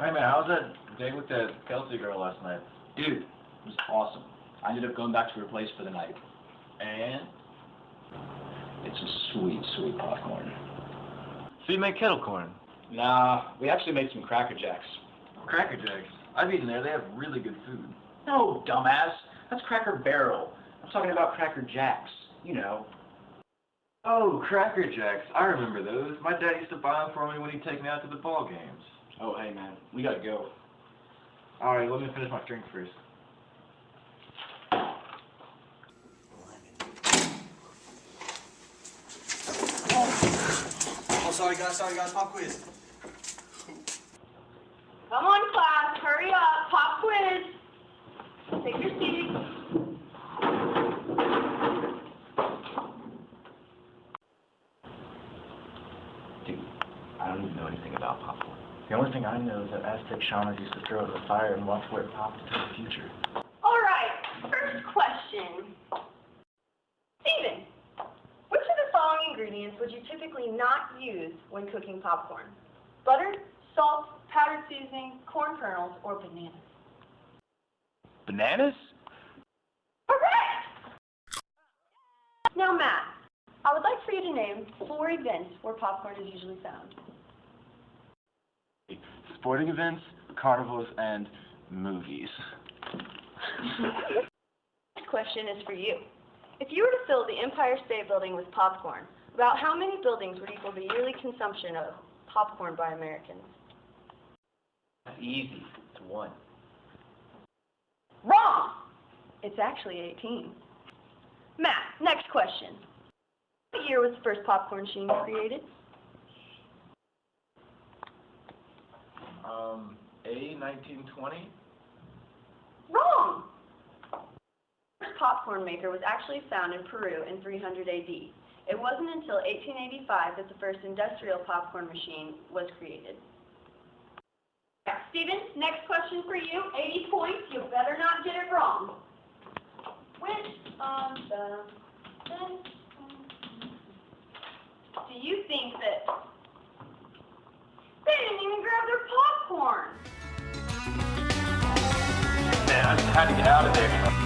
that date with that Kelsey girl last night? Dude, it was awesome. I ended up going back to her place for the night. And? It's a sweet, sweet popcorn. So you make kettle corn? Nah, we actually made some Cracker Jacks. Cracker Jacks. I've eaten there. They have really good food. No, dumbass. That's Cracker Barrel. I'm talking about Cracker Jacks. You know. Oh, Cracker Jacks. I remember those. My dad used to buy them for me when he'd take me out to the ball games. Oh, hey, man. We gotta go. All right, let me finish my drink first. Oh, sorry guys, sorry guys, pop quiz. Come on, class, hurry up, pop quiz. Take your seats. Dude, I don't even know anything about popcorn. The only thing I know is that Aztec shamans used to throw it in the fire and watch where it popped into the future. All right, first question. Steven, which of the following ingredients would you typically not use when cooking popcorn? Butter, salt, powdered seasoning, corn kernels, or bananas? Bananas? Correct! Now, Matt, I would like for you to name four events where popcorn is usually found. Sporting events, carnivals, and movies. This question is for you. If you were to fill the Empire State Building with popcorn, about how many buildings would equal the yearly consumption of popcorn by Americans? That's Easy. It's one. Wrong! It's actually 18. Matt, next question. What year was the first popcorn machine created? Um, A, 1920? Wrong! The first popcorn maker was actually found in Peru in 300 AD. It wasn't until 1885 that the first industrial popcorn machine was created. Steven, next question for you. 80 points. You better not get it wrong. Which of the do you think that they didn't even grab Man, I just had to get out of there.